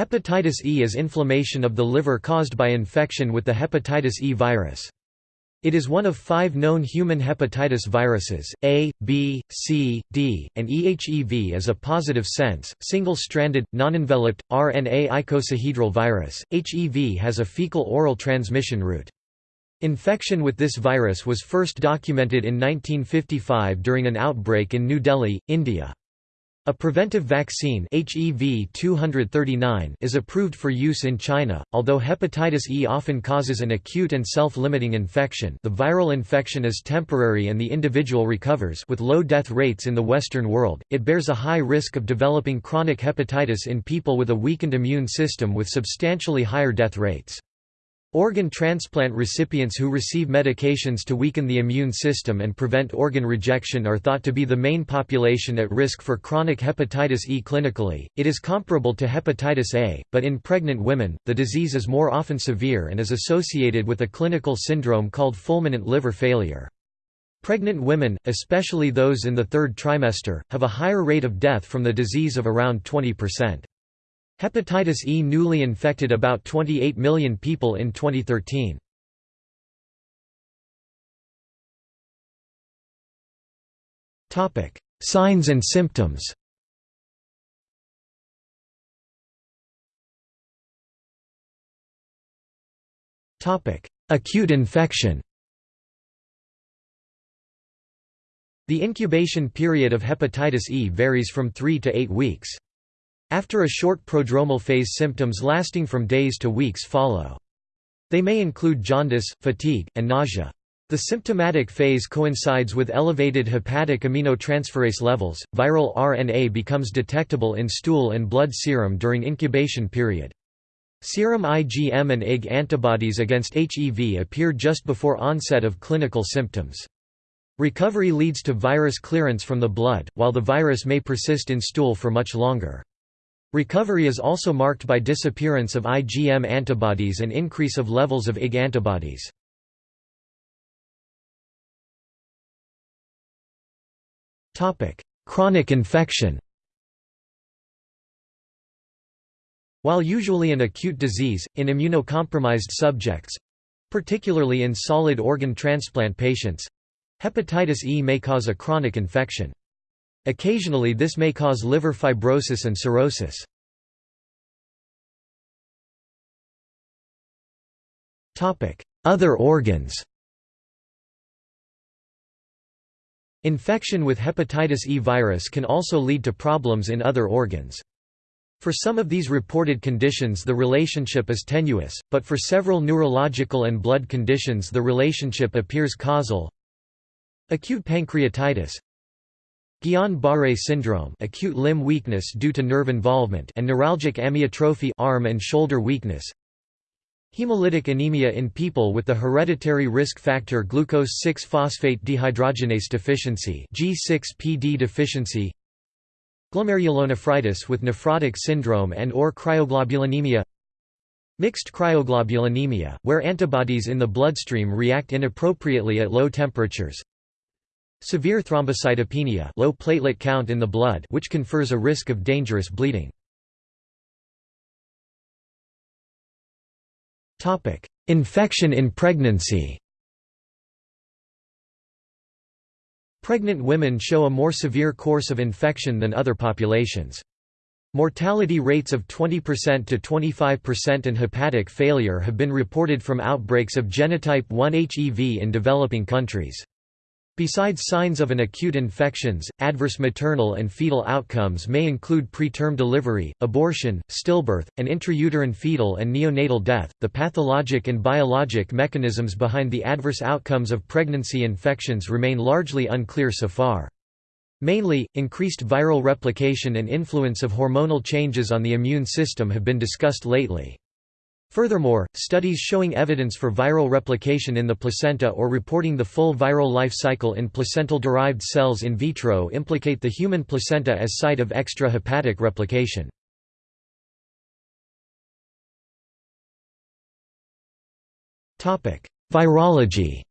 Hepatitis E is inflammation of the liver caused by infection with the hepatitis E virus. It is one of five known human hepatitis viruses, A, B, C, D, and EHEV is a positive sense, single-stranded, non-enveloped, RNA icosahedral virus. HEV has a fecal-oral transmission route. Infection with this virus was first documented in 1955 during an outbreak in New Delhi, India. A preventive vaccine HEV 239 is approved for use in China, although hepatitis E often causes an acute and self-limiting infection the viral infection is temporary and the individual recovers with low death rates in the Western world, it bears a high risk of developing chronic hepatitis in people with a weakened immune system with substantially higher death rates. Organ transplant recipients who receive medications to weaken the immune system and prevent organ rejection are thought to be the main population at risk for chronic hepatitis E clinically. It is comparable to hepatitis A, but in pregnant women, the disease is more often severe and is associated with a clinical syndrome called fulminant liver failure. Pregnant women, especially those in the third trimester, have a higher rate of death from the disease of around 20%. Hepatitis E newly infected about 28 million people in 2013. Topic: Signs and symptoms Topic: Acute infection The incubation period of hepatitis E varies from 3 to 8 weeks. After a short prodromal phase symptoms lasting from days to weeks follow. They may include jaundice, fatigue, and nausea. The symptomatic phase coincides with elevated hepatic aminotransferase levels. Viral RNA becomes detectable in stool and blood serum during incubation period. Serum IgM and Ig antibodies against HEV appear just before onset of clinical symptoms. Recovery leads to virus clearance from the blood, while the virus may persist in stool for much longer. Recovery is also marked by disappearance of IgM antibodies and increase of levels of Ig antibodies. Chronic infection While usually an acute disease, in immunocompromised subjects—particularly in solid organ transplant patients—hepatitis E may cause a chronic infection. Occasionally this may cause liver fibrosis and cirrhosis. Other organs Infection with hepatitis E virus can also lead to problems in other organs. For some of these reported conditions the relationship is tenuous, but for several neurological and blood conditions the relationship appears causal. Acute pancreatitis Guillain-Barré syndrome acute limb weakness due to nerve involvement and neuralgic amyotrophy arm and shoulder weakness. Hemolytic anemia in people with the hereditary risk factor glucose 6-phosphate dehydrogenase deficiency G6PD deficiency. Glomerulonephritis with nephrotic syndrome and or cryoglobulinemia Mixed cryoglobulinemia, where antibodies in the bloodstream react inappropriately at low temperatures Severe thrombocytopenia low platelet count in the blood which confers a risk of dangerous bleeding. Infection in pregnancy Pregnant women show a more severe course of infection than other populations. Mortality rates of 20% to 25% and hepatic failure have been reported from outbreaks of genotype 1 HEV in developing countries. Besides signs of an acute infections, adverse maternal and fetal outcomes may include preterm delivery, abortion, stillbirth, and intrauterine fetal and neonatal death. The pathologic and biologic mechanisms behind the adverse outcomes of pregnancy infections remain largely unclear so far. Mainly, increased viral replication and influence of hormonal changes on the immune system have been discussed lately. Furthermore, studies showing evidence for viral replication in the placenta or reporting the full viral life cycle in placental-derived cells in vitro implicate the human placenta as site of extrahepatic replication. Virology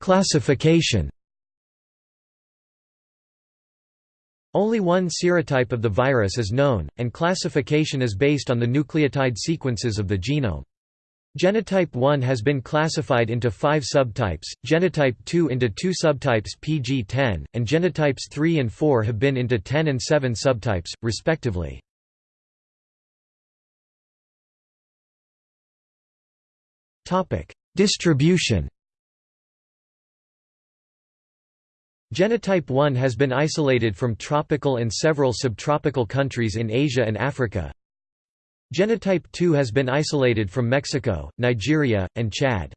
Classification Only one serotype of the virus is known, and classification is based on the nucleotide sequences of the genome. Genotype 1 has been classified into five subtypes, genotype 2 into two subtypes PG10, and genotypes 3 and 4 have been into 10 and 7 subtypes, respectively. Distribution Genotype 1 has been isolated from tropical and several subtropical countries in Asia and Africa. Genotype 2 has been isolated from Mexico, Nigeria, and Chad.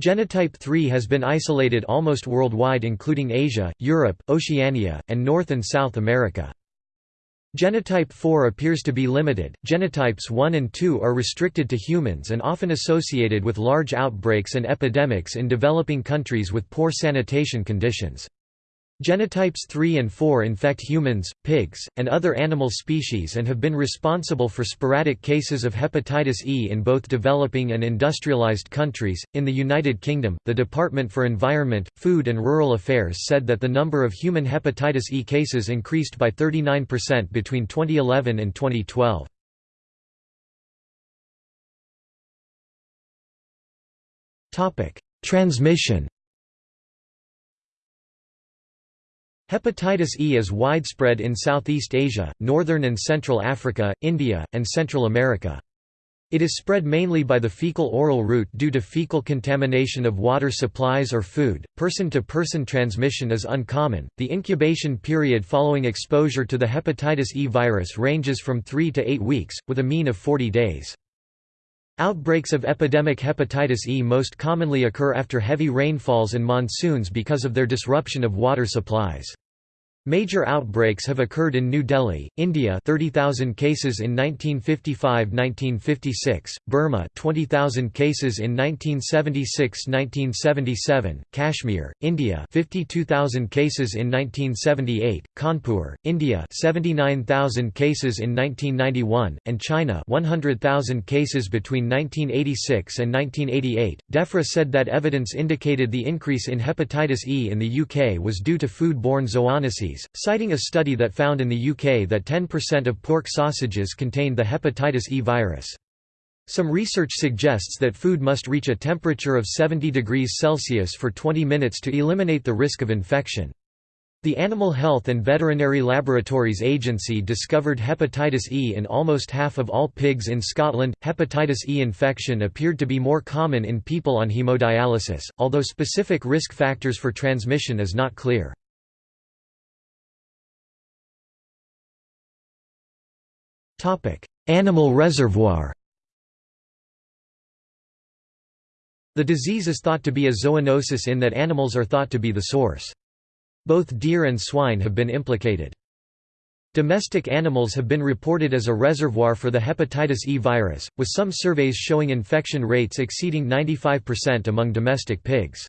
Genotype 3 has been isolated almost worldwide including Asia, Europe, Oceania, and North and South America. Genotype 4 appears to be limited. Genotypes 1 and 2 are restricted to humans and often associated with large outbreaks and epidemics in developing countries with poor sanitation conditions. Genotypes 3 and 4 infect humans, pigs, and other animal species and have been responsible for sporadic cases of hepatitis E in both developing and industrialized countries. In the United Kingdom, the Department for Environment, Food and Rural Affairs said that the number of human hepatitis E cases increased by 39% between 2011 and 2012. Topic: Transmission Hepatitis E is widespread in Southeast Asia, northern and central Africa, India, and Central America. It is spread mainly by the fecal-oral route due to fecal contamination of water supplies or food. Person-to-person -person transmission is uncommon. The incubation period following exposure to the hepatitis E virus ranges from 3 to 8 weeks, with a mean of 40 days. Outbreaks of epidemic hepatitis E most commonly occur after heavy rainfalls and monsoons because of their disruption of water supplies. Major outbreaks have occurred in New Delhi, India 30,000 cases in 1955–1956, Burma 20,000 cases in 1976–1977, Kashmir, India 52,000 cases in 1978, Kanpur, India 79,000 cases in 1991, and China 100,000 cases between 1986 and 1988. DEFRA said that evidence indicated the increase in hepatitis E in the UK was due to food-borne zoonoses citing a study that found in the UK that 10% of pork sausages contained the hepatitis E virus. Some research suggests that food must reach a temperature of 70 degrees Celsius for 20 minutes to eliminate the risk of infection. The Animal Health and Veterinary Laboratories Agency discovered hepatitis E in almost half of all pigs in Scotland. Hepatitis E infection appeared to be more common in people on hemodialysis, although specific risk factors for transmission is not clear. Animal reservoir The disease is thought to be a zoonosis in that animals are thought to be the source. Both deer and swine have been implicated. Domestic animals have been reported as a reservoir for the hepatitis E virus, with some surveys showing infection rates exceeding 95% among domestic pigs.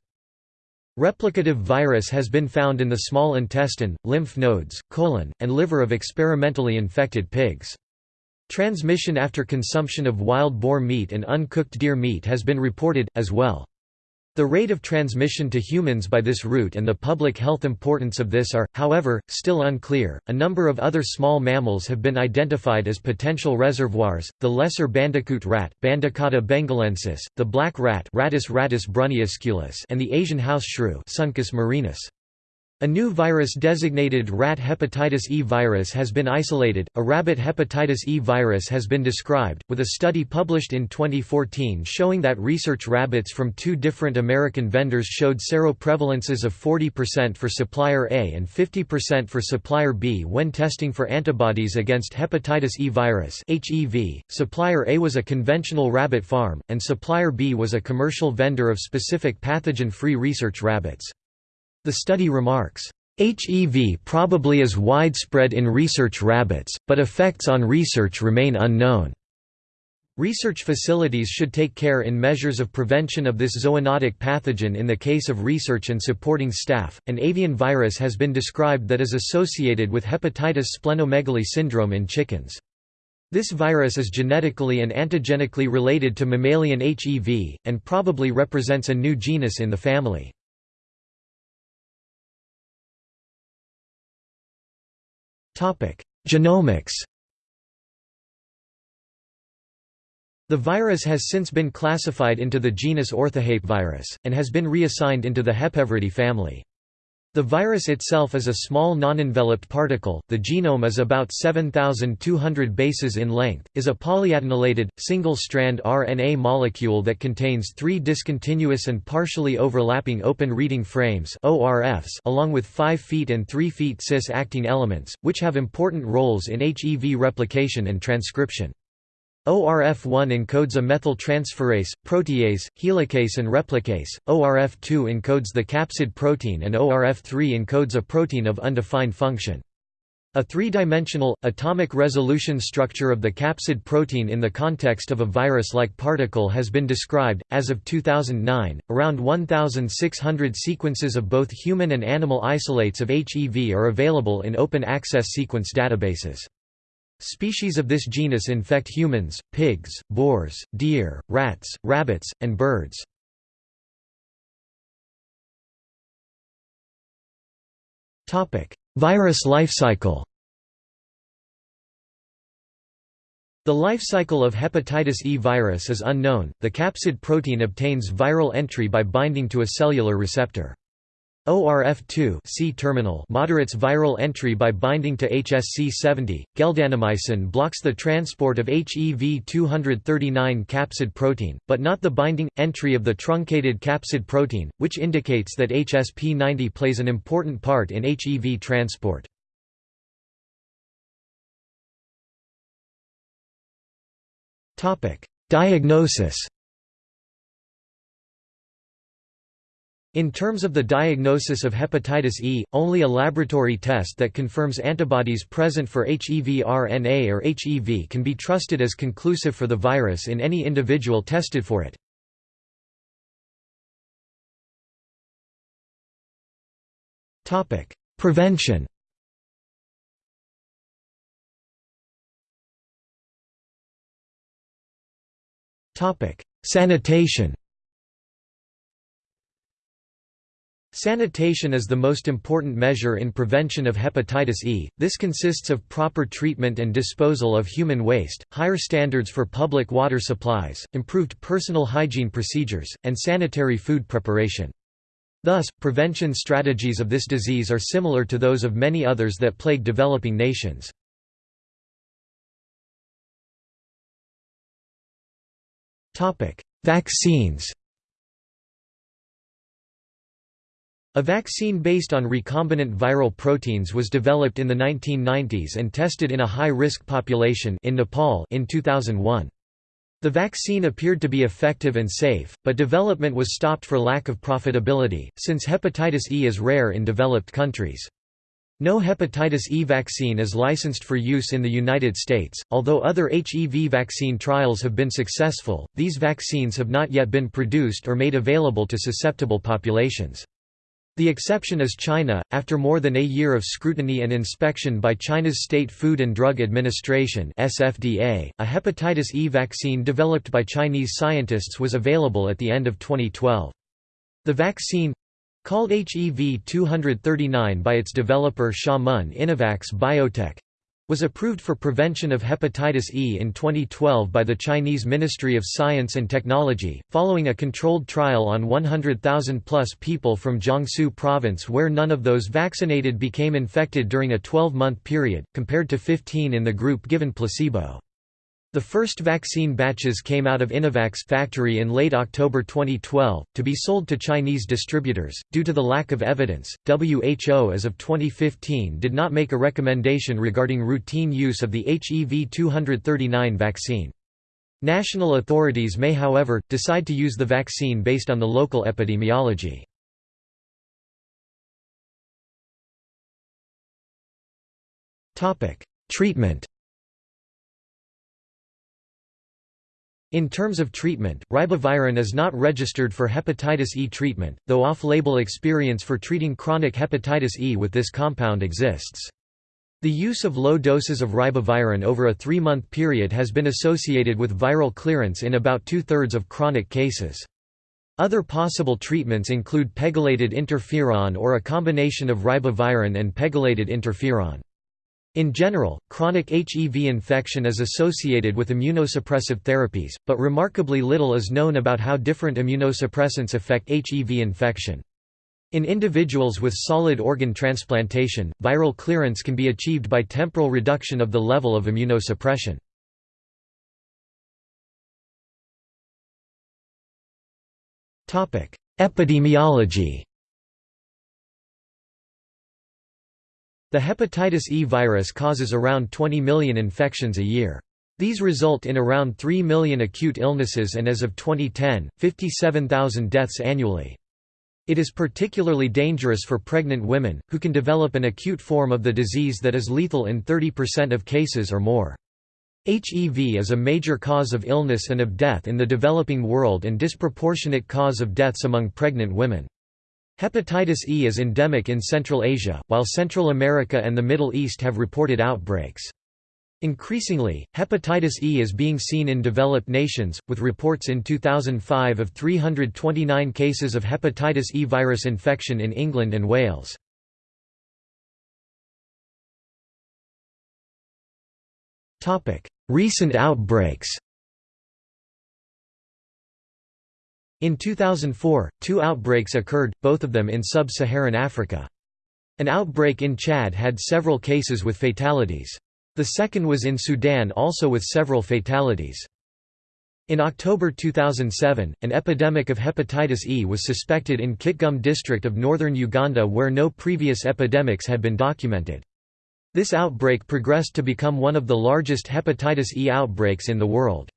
Replicative virus has been found in the small intestine, lymph nodes, colon, and liver of experimentally infected pigs. Transmission after consumption of wild boar meat and uncooked deer meat has been reported, as well. The rate of transmission to humans by this route and the public health importance of this are, however, still unclear. A number of other small mammals have been identified as potential reservoirs: the lesser bandicoot rat, Bandicotta bengalensis, the black rat, Rattus rattus brunniusculus, and the Asian house shrew, Suncus murinus. A new virus designated rat hepatitis E virus has been isolated. A rabbit hepatitis E virus has been described, with a study published in 2014 showing that research rabbits from two different American vendors showed seroprevalences of 40% for supplier A and 50% for supplier B when testing for antibodies against hepatitis E virus. (HEV). Supplier A was a conventional rabbit farm, and supplier B was a commercial vendor of specific pathogen-free research rabbits. The study remarks, HEV probably is widespread in research rabbits, but effects on research remain unknown. Research facilities should take care in measures of prevention of this zoonotic pathogen in the case of research and supporting staff. An avian virus has been described that is associated with hepatitis splenomegaly syndrome in chickens. This virus is genetically and antigenically related to mammalian HEV, and probably represents a new genus in the family. Genomics The virus has since been classified into the genus Orthohepvirus, and has been reassigned into the Hepaviridae family. The virus itself is a small non-enveloped particle, the genome is about 7,200 bases in length, is a polyadenylated, single-strand RNA molecule that contains three discontinuous and partially overlapping open reading frames along with 5' feet and 3' feet cis-acting elements, which have important roles in HEV replication and transcription. ORF1 encodes a methyltransferase, protease, helicase and replicase, ORF2 encodes the capsid protein and ORF3 encodes a protein of undefined function. A three-dimensional, atomic resolution structure of the capsid protein in the context of a virus-like particle has been described. As of 2009, around 1,600 sequences of both human and animal isolates of HEV are available in open-access sequence databases. Species of this genus infect humans, pigs, boars, deer, rats, rabbits, and birds. Virus life cycle The life cycle of hepatitis E virus is unknown. The capsid protein obtains viral entry by binding to a cellular receptor. ORF2 C terminal moderates viral entry by binding to HSC70. Geldanamycin blocks the transport of HEV239 capsid protein, but not the binding entry of the truncated capsid protein, which indicates that HSP90 plays an important part in HEV transport. Topic: Diagnosis In terms of the diagnosis of hepatitis E, only a laboratory test that confirms antibodies present for HEV RNA or HEV can be trusted as conclusive for the virus in any individual tested for it. Prevention Sanitation Sanitation is the most important measure in prevention of hepatitis E. This consists of proper treatment and disposal of human waste, higher standards for public water supplies, improved personal hygiene procedures, and sanitary food preparation. Thus, prevention strategies of this disease are similar to those of many others that plague developing nations. Vaccines A vaccine based on recombinant viral proteins was developed in the 1990s and tested in a high-risk population in Nepal in 2001. The vaccine appeared to be effective and safe, but development was stopped for lack of profitability, since hepatitis E is rare in developed countries. No hepatitis E vaccine is licensed for use in the United States. Although other HEV vaccine trials have been successful, these vaccines have not yet been produced or made available to susceptible populations. The exception is China. After more than a year of scrutiny and inspection by China's State Food and Drug Administration (SFDA), a hepatitis E vaccine developed by Chinese scientists was available at the end of 2012. The vaccine called HEV 239 by its developer Xiamen Innovax Biotech was approved for prevention of hepatitis E in 2012 by the Chinese Ministry of Science and Technology, following a controlled trial on 100,000-plus people from Jiangsu province where none of those vaccinated became infected during a 12-month period, compared to 15 in the group given placebo. The first vaccine batches came out of Innovax factory in late October 2012, to be sold to Chinese distributors. Due to the lack of evidence, WHO as of 2015 did not make a recommendation regarding routine use of the HEV 239 vaccine. National authorities may however, decide to use the vaccine based on the local epidemiology. Treatment In terms of treatment, ribavirin is not registered for hepatitis E treatment, though off-label experience for treating chronic hepatitis E with this compound exists. The use of low doses of ribavirin over a three-month period has been associated with viral clearance in about two-thirds of chronic cases. Other possible treatments include pegylated interferon or a combination of ribavirin and pegylated interferon. In general, chronic HEV infection is associated with immunosuppressive therapies, but remarkably little is known about how different immunosuppressants affect HEV infection. In individuals with solid organ transplantation, viral clearance can be achieved by temporal reduction of the level of immunosuppression. Epidemiology The hepatitis E virus causes around 20 million infections a year. These result in around 3 million acute illnesses and as of 2010, 57,000 deaths annually. It is particularly dangerous for pregnant women, who can develop an acute form of the disease that is lethal in 30% of cases or more. HEV is a major cause of illness and of death in the developing world and disproportionate cause of deaths among pregnant women. Hepatitis E is endemic in Central Asia, while Central America and the Middle East have reported outbreaks. Increasingly, hepatitis E is being seen in developed nations, with reports in 2005 of 329 cases of hepatitis E virus infection in England and Wales. Recent outbreaks In 2004, two outbreaks occurred, both of them in sub-Saharan Africa. An outbreak in Chad had several cases with fatalities. The second was in Sudan also with several fatalities. In October 2007, an epidemic of hepatitis E was suspected in Kitgum district of northern Uganda where no previous epidemics had been documented. This outbreak progressed to become one of the largest hepatitis E outbreaks in the world.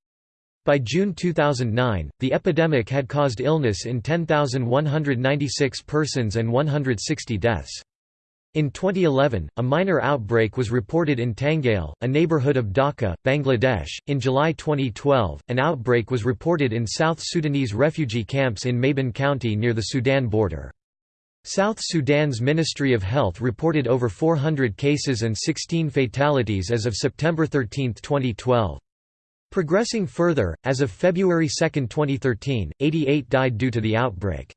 By June 2009, the epidemic had caused illness in 10,196 persons and 160 deaths. In 2011, a minor outbreak was reported in Tangail, a neighborhood of Dhaka, Bangladesh. In July 2012, an outbreak was reported in South Sudanese refugee camps in Mabon County near the Sudan border. South Sudan's Ministry of Health reported over 400 cases and 16 fatalities as of September 13, 2012. Progressing further, as of February 2, 2013, 88 died due to the outbreak.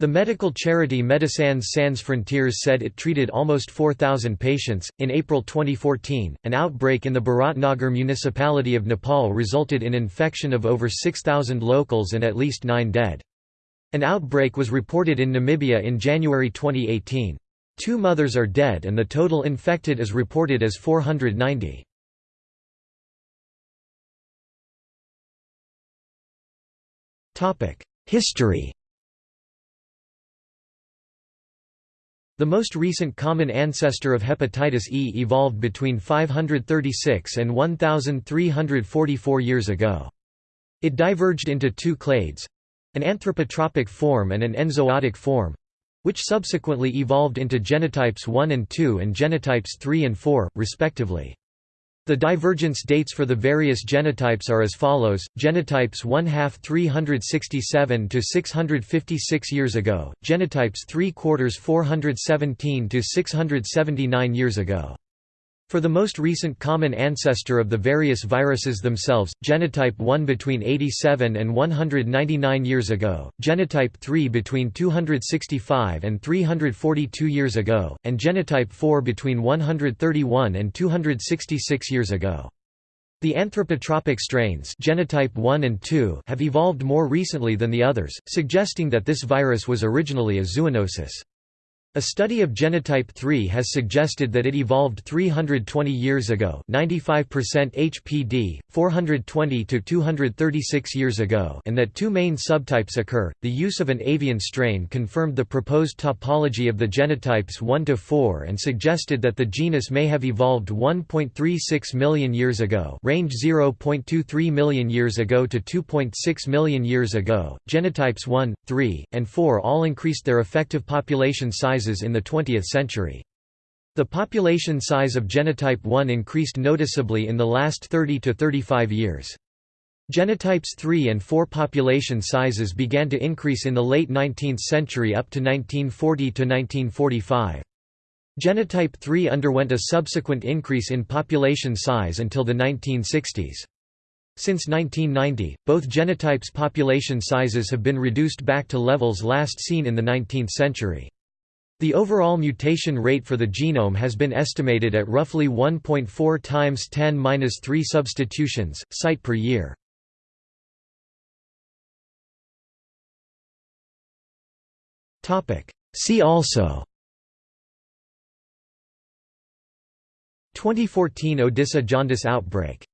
The medical charity Médecins Sans Frontières said it treated almost 4,000 patients. In April 2014, an outbreak in the Bharatnagar municipality of Nepal resulted in infection of over 6,000 locals and at least nine dead. An outbreak was reported in Namibia in January 2018. Two mothers are dead and the total infected is reported as 490. History The most recent common ancestor of hepatitis E evolved between 536 and 1344 years ago. It diverged into two clades—an anthropotropic form and an enzootic form—which subsequently evolved into genotypes 1 and 2 and genotypes 3 and 4, respectively. The divergence dates for the various genotypes are as follows: genotypes 1 half 367 to 656 years ago, genotypes 3 quarters 417 to 679 years ago. For the most recent common ancestor of the various viruses themselves, genotype 1 between 87 and 199 years ago, genotype 3 between 265 and 342 years ago, and genotype 4 between 131 and 266 years ago. The anthropotropic strains genotype 1 and 2 have evolved more recently than the others, suggesting that this virus was originally a zoonosis. A study of genotype 3 has suggested that it evolved 320 years ago 95% HPD, 420 to 236 years ago and that two main subtypes occur. The use of an avian strain confirmed the proposed topology of the genotypes 1 to 4 and suggested that the genus may have evolved 1.36 million years ago range 0.23 million years ago to 2.6 million years ago. Genotypes 1, 3, and 4 all increased their effective population size sizes in the 20th century. The population size of genotype 1 increased noticeably in the last 30 to 35 years. Genotypes 3 and 4 population sizes began to increase in the late 19th century up to 1940 to 1945. Genotype 3 underwent a subsequent increase in population size until the 1960s. Since 1990, both genotypes' population sizes have been reduced back to levels last seen in the 19th century. The overall mutation rate for the genome has been estimated at roughly 1.4 times 10^-3 substitutions, site per year. Topic: See also. 2014 Odisha jaundice outbreak